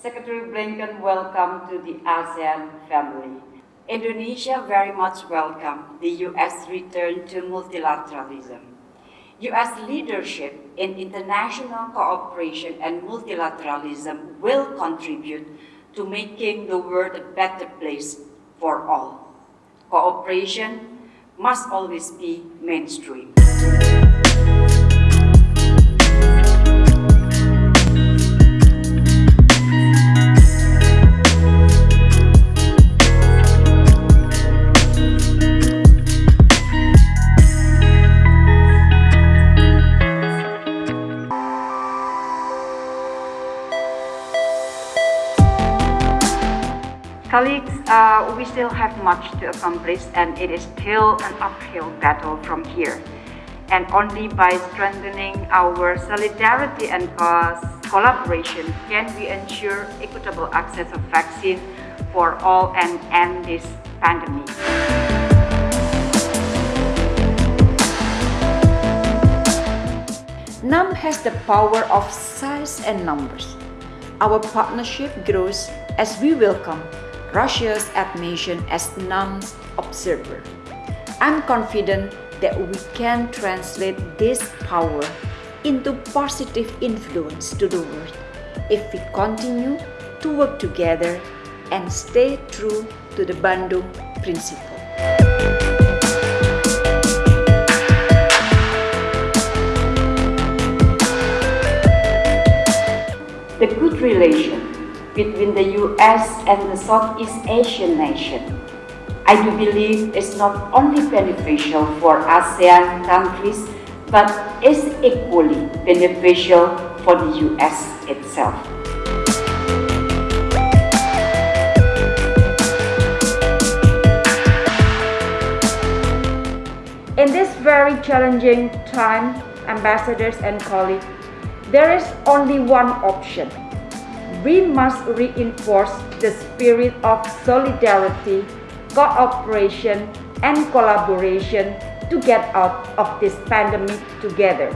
Secretary Blinken welcome to the ASEAN family. Indonesia very much welcome the U.S. return to multilateralism. U.S. leadership in international cooperation and multilateralism will contribute to making the world a better place for all. Cooperation must always be mainstream. Colleagues, uh, we still have much to accomplish and it is still an uphill battle from here. And only by strengthening our solidarity and collaboration can we ensure equitable access of vaccine for all and end this pandemic. NAM has the power of size and numbers. Our partnership grows as we welcome Russia's admission as non-observer. I'm confident that we can translate this power into positive influence to the world if we continue to work together and stay true to the Bandung principle. The good relation between the US and the Southeast Asian nation. I do believe it's not only beneficial for ASEAN countries, but is equally beneficial for the US itself. In this very challenging time, ambassadors and colleagues, there is only one option we must reinforce the spirit of solidarity, cooperation, and collaboration to get out of this pandemic together.